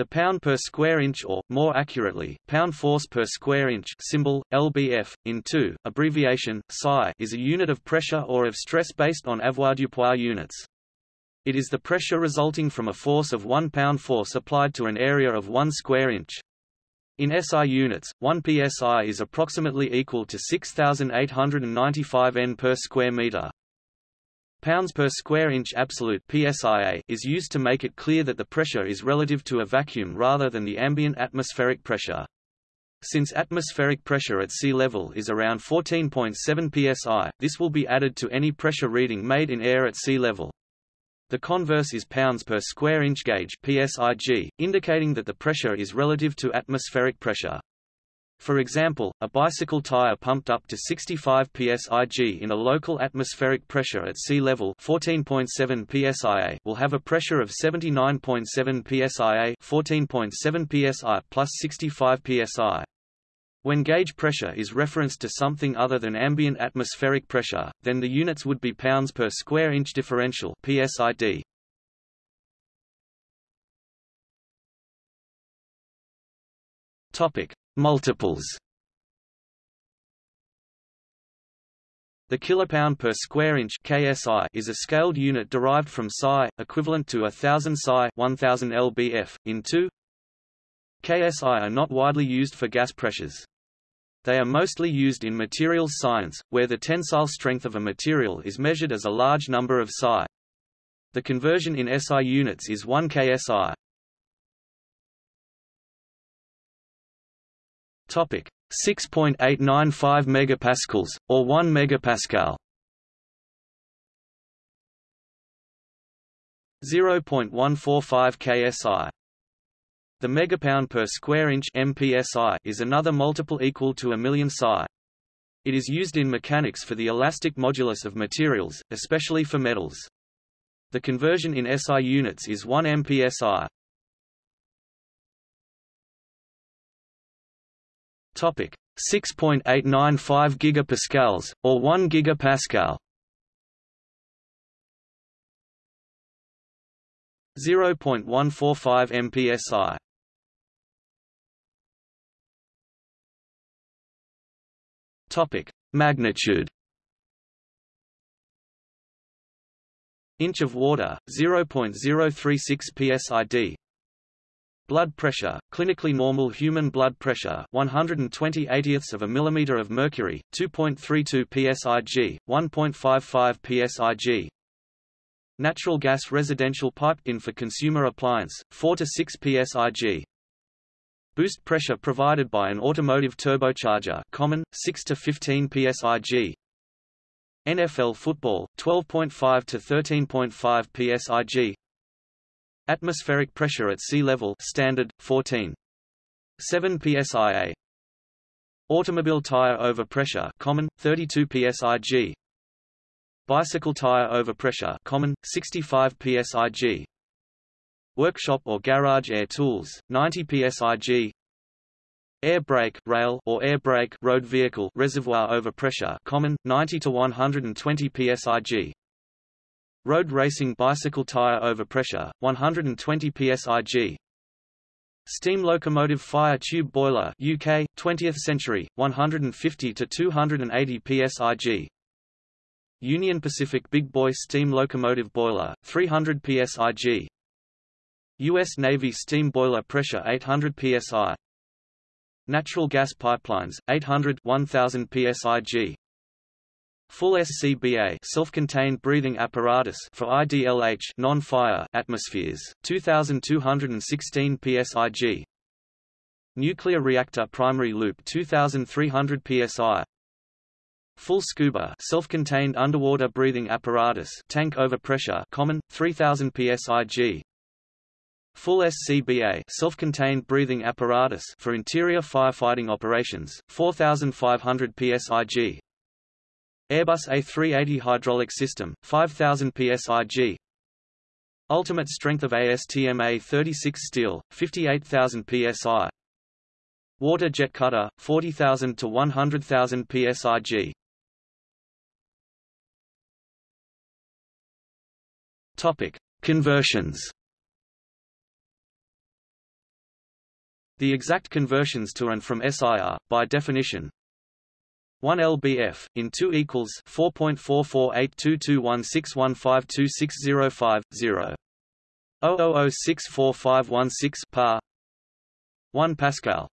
The pound per square inch or, more accurately, pound force per square inch symbol, lbf, in 2, abbreviation, psi is a unit of pressure or of stress based on avoirdupois units. It is the pressure resulting from a force of 1 pound force applied to an area of 1 square inch. In SI units, 1 psi is approximately equal to 6,895 N per square meter. Pounds per square inch absolute PSIA is used to make it clear that the pressure is relative to a vacuum rather than the ambient atmospheric pressure. Since atmospheric pressure at sea level is around 14.7 psi, this will be added to any pressure reading made in air at sea level. The converse is pounds per square inch gauge PSIG, indicating that the pressure is relative to atmospheric pressure. For example, a bicycle tire pumped up to 65 psig in a local atmospheric pressure at sea level 14.7 psia will have a pressure of 79.7 psia 14.7 psi plus 65 psi. When gauge pressure is referenced to something other than ambient atmospheric pressure, then the units would be pounds per square inch differential PSID. Topic: Multiples The kilopound per square inch (KSI) is a scaled unit derived from psi, equivalent to a thousand psi, 1000 lbf. In 2 KSI are not widely used for gas pressures. They are mostly used in materials science, where the tensile strength of a material is measured as a large number of psi. The conversion in SI units is 1 KSI. Topic 6.895 megapascals or 1 megapascal. 0.145 ksi. The megapound per square inch MPSI is another multiple equal to a million psi. It is used in mechanics for the elastic modulus of materials, especially for metals. The conversion in SI units is 1 MPSI. Topic 6.895 gigapascals or 1 gigapascal. 0.145 mpsi. Topic magnitude. Inch of water 0.036 psid Blood pressure, clinically normal human blood pressure 120 80ths of a millimeter of mercury, 2.32 psig, 1.55 psig. Natural gas residential pipe-in for consumer appliance, 4 to 6 psig. Boost pressure provided by an automotive turbocharger common, 6 to 15 psig. NFL football, 12.5 to 13.5 psig. Atmospheric pressure at sea level standard 14 7 psia Automobile tire overpressure common 32 psig Bicycle tire overpressure common 65 psig Workshop or garage air tools 90 psig Air brake rail or air brake road vehicle reservoir overpressure common 90 to 120 psig Road racing bicycle tire overpressure, 120 psig. Steam locomotive fire tube boiler UK, 20th century, 150 to 280 psig. Union Pacific Big Boy steam locomotive boiler, 300 psig. U.S. Navy steam boiler pressure 800 psi. Natural gas pipelines, 800 1000 psig. Full SCBA self-contained breathing apparatus for IDLH non-fire atmospheres 2216 psig Nuclear reactor primary loop 2300 psi Full scuba self-contained underwater breathing apparatus tank overpressure common 3000 psig Full SCBA self-contained breathing apparatus for interior firefighting operations 4500 psig Airbus A380 hydraulic system, 5000 psig. Ultimate strength of ASTM A36 steel, 58,000 psi. Water jet cutter, 40,000 to 100,000 psig. Topic: Conversions. The exact conversions to and from SI are, by definition, 1 lbf in 2 equals 4.4482216152605 0 000644516 par 1 pascal.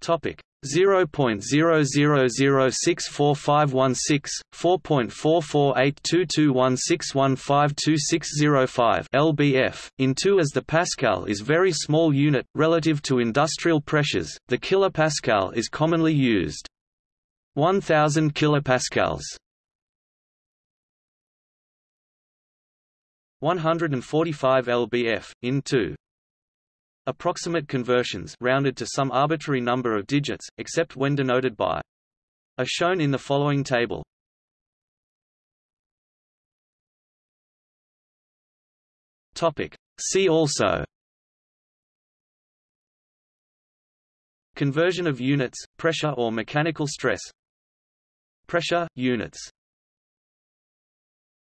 Topic 0.00064516, 4.44822161526005 lbf. In 2 as the pascal is very small unit, relative to industrial pressures, the kilopascal is commonly used. 1000 kilopascals 145 lbf, in 2 Approximate conversions rounded to some arbitrary number of digits, except when denoted by are shown in the following table. Topic. See also Conversion of units, pressure or mechanical stress Pressure, units